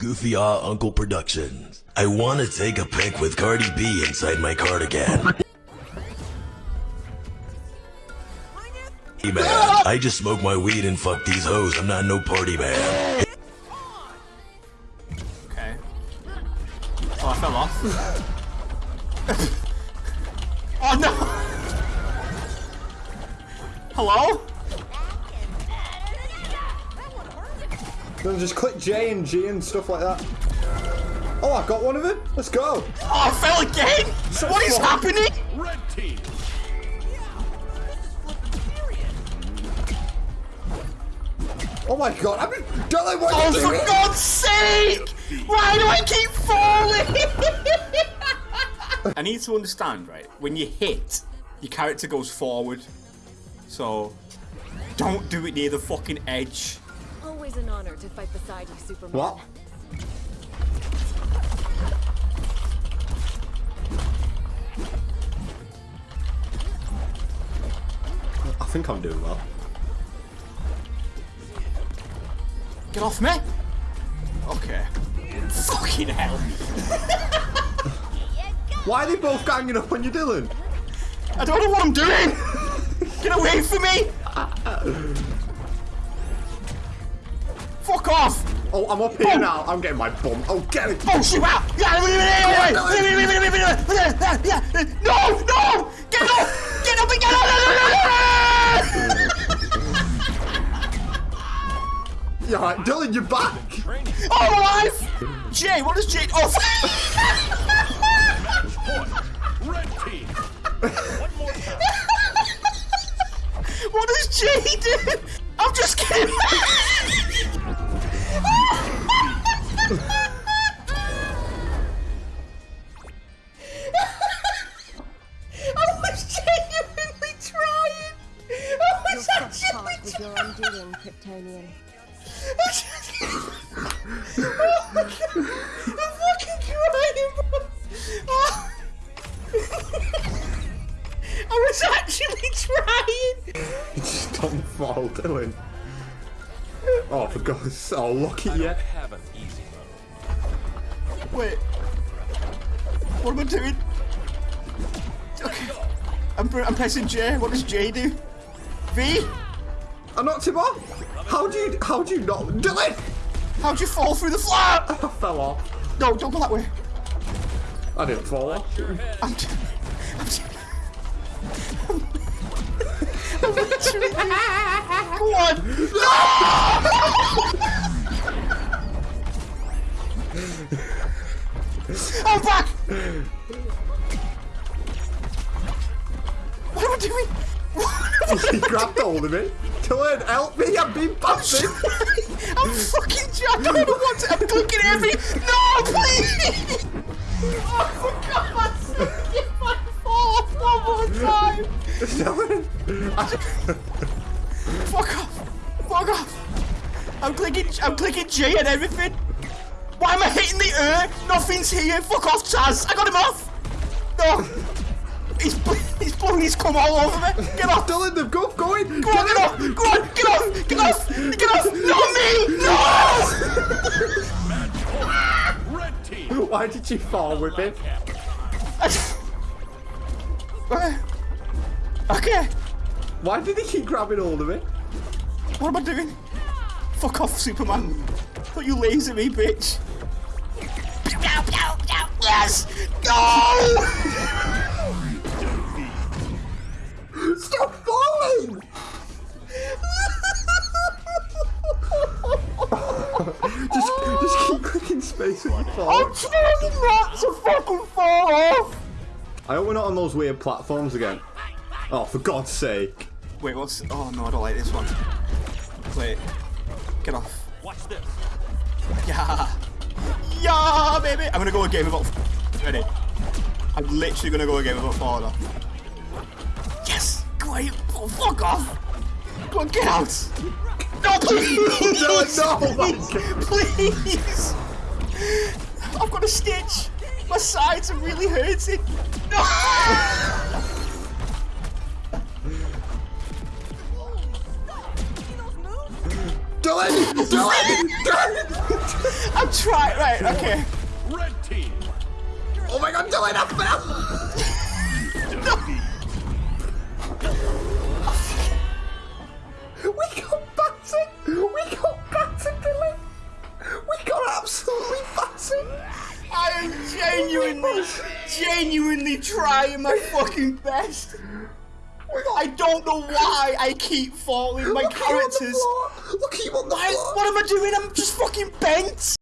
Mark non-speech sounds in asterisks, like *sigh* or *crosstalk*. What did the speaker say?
Goofy Ah Uncle Productions. I wanna take a pic with Cardi B inside my cardigan. Hey man, I just smoke my weed and fuck these hoes. I'm not no party man. Okay. Oh, I fell off. *laughs* oh no! Hello? Then just click J and G and stuff like that. Oh, I got one of them. Let's go. Oh, I fell again! So what is happening? Red team. Oh my god, I mean, Dylan, what are Oh, you for doing? God's sake! Why do I keep falling? *laughs* I need to understand, right? When you hit, your character goes forward. So, don't do it near the fucking edge. Always an honor to fight beside you, Superman. What? I think I'm doing well. Get off me! Okay. Fucking hell. *laughs* Why are they both ganging up on you, Dylan? I don't know what I'm doing! Get away from me! *laughs* Fuck off! Oh, I'm up here oh. now. I'm getting my bum. Oh, get it. Oh, shoot out! Yeah, No! No! Get off! Get up and get out! *laughs* Yeah, right, Dylan, you're back. Oh, I'm alive! Jay, what does Jay... Oh, Red team. One more time. what does Jay do? I'm just kidding! *laughs* I was genuinely trying! I was actually with your undoing, Kryptonian. oh my god! I'm fucking crying, bro! Oh. I was actually trying! Just don't fall, Dylan. Oh, for God's sake. Oh, look at you. Wait. What am I doing? Okay. I'm, pr- I'm pressing J. What does J do? V? I knocked him off. How do you, how do you not, Dylan? How'd you fall through the flap? *laughs* I fell off. No, don't go that way. I didn't fall off. I'm. T- I'm. T- *laughs* I'm literally. *laughs* Go on. No! Oh, I'm back. What am I doing? *laughs* he grabbed hold of me. Dylan, help me. I'm being passive. *laughs* I'm fucking. I don't know what to. I'm clicking every. No, please. Oh, for God's sake! If I fall off one more time. Dylan. I- Fuck off! Fuck off! I'm clicking, I'm clicking J and everything. Why am I hitting the air? Nothing's here. Fuck off, Chaz. I got him off. No. He's, he's blowing his cum all over me. Get off. Dylan, they've got going. Go on, get off. Go on, get off. Get off. Get off. Not me. No. Red *laughs* team. Why did you fall with it? *laughs* okay. Why did he keep grabbing hold of me? What am I doing? Fuck off, Superman. Don't you laser me, bitch. Yes! Go! Stop falling! just, just keep clicking space when you fall. I'm trying not to fucking fall off! I hope we're not on those weird platforms again. Oh, for God's sake. Wait, what's. Oh no, I don't like this one. Wait. Get off. Baby! I'm gonna go a game about. Ready? I'm literally gonna go a game about falling off. Yes! Go away! Oh, fuck off! Go on, get out! No, please! *laughs* No, no. Please! I've got a stitch! My sides are really hurting! No! Dylan! Dylan! Dylan! I'm trying. Right, okay. Red team. Oh my god, Dylan, I fell! we got battered! We got battered, Dylan! We got absolutely battered! I am genuinely, genuinely trying my fucking best. I don't know why I keep falling my Look at you on the characters. floor! Look at you on the I, floor! what am I doing? I'm just fucking bent.